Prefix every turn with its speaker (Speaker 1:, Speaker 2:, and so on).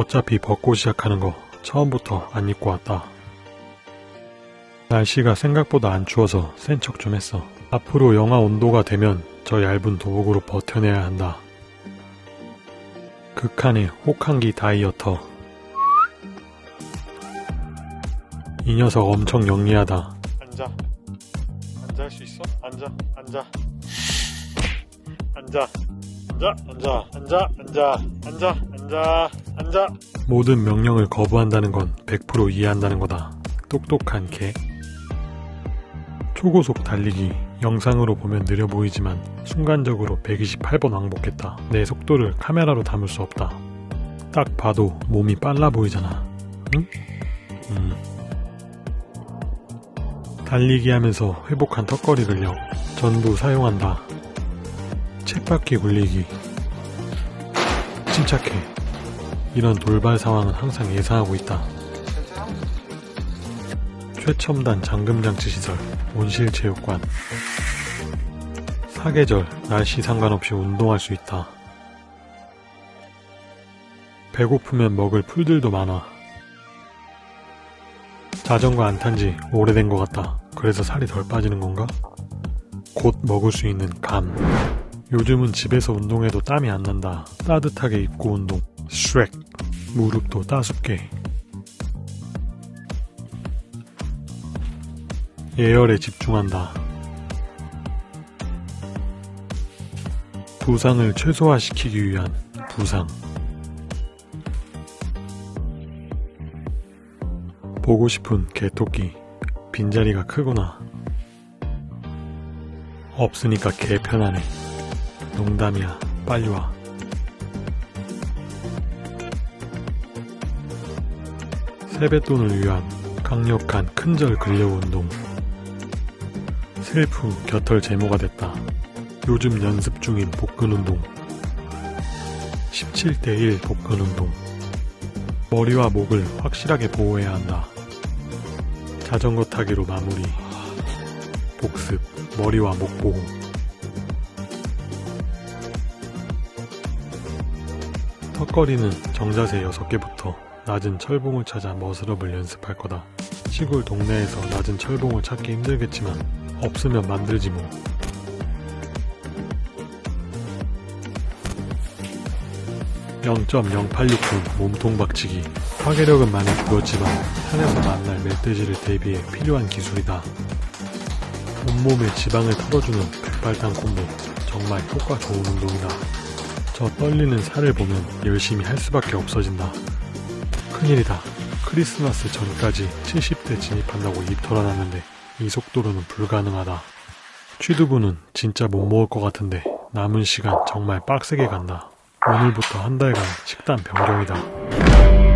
Speaker 1: 어차피 벗고 시작하는 거 처음부터 안 입고 왔다. 날씨가 생각보다 안 추워서 센 척 좀 했어. 앞으로 영하 온도가 되면 저 얇은 도복으로 버텨내야 한다. 극한의 혹한기 다이어터. 이 녀석 엄청 영리하다.
Speaker 2: 앉아. 앉아 할 수 있어? 앉아. 앉아. 앉아. 앉아. 앉아. 앉아. 앉아. 앉아. 앉아. 앉아.
Speaker 1: 모든 명령을 거부한다는 건 100% 이해한다는 거다. 똑똑한 개. 초고속 달리기. 영상으로 보면 느려 보이지만 순간적으로 128번 왕복했다. 내 속도를 카메라로 담을 수 없다. 딱 봐도 몸이 빨라 보이잖아. 응? 음. 달리기 하면서 회복한 턱걸이 근력 전부 사용한다. 쳇바퀴 굴리기. 침착해. 이런 돌발 상황은 항상 예상하고 있다. 최첨단 잠금장치 시설, 온실체육관. 사계절, 날씨 상관없이 운동할 수 있다. 배고프면 먹을 풀들도 많아. 자전거 안 탄 지 오래된 것 같다. 그래서 살이 덜 빠지는 건가? 곧 먹을 수 있는 감. 요즘은 집에서 운동해도 땀이 안 난다. 따뜻하게 입고 운동. 슈렉. 무릎도 따숩게. 예열에 집중한다. 부상을 최소화시키기 위한 부상. 보고 싶은 개토끼. 빈자리가 크구나. 없으니까 개 편하네. 농담이야. 빨리 와. 세뱃돈을 위한 강력한 큰절 근력 운동. 셀프 곁털 제모가 됐다. 요즘 연습 중인 복근 운동. 17대1 복근 운동. 머리와 목을 확실하게 보호해야 한다. 자전거 타기로 마무리. 복습, 머리와 목 보호. 턱걸이는 정자세 6개부터 낮은 철봉을 찾아 머스럽을 연습할 거다. 시골 동네에서 낮은 철봉을 찾기 힘들겠지만 없으면 만들지 뭐. (0.086분) 몸통 박치기 파괴력은 많이 줄었지만 산에서 만날 멧돼지를 대비해 필요한 기술이다 온몸에 지방을 털어주는 백발탄 콤보 정말 효과 좋은 운동이다 저 떨리는 살을 보면 열심히 할 수밖에 없어진다 큰일이다 크리스마스 전까지 70대 진입한다고 입 털어놨는데 이 속도로는 불가능하다. 취두부는 진짜 못 먹을 것 같은데 남은 시간 정말 빡세게 간다. 오늘부터 한 달간 식단 변경이다.